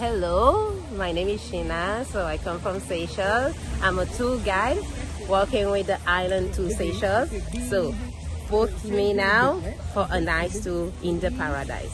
Hello, my name is Shina. So I come from Seychelles. I'm a tour guide working with the island to Seychelles. So book me now for a nice tour in the paradise.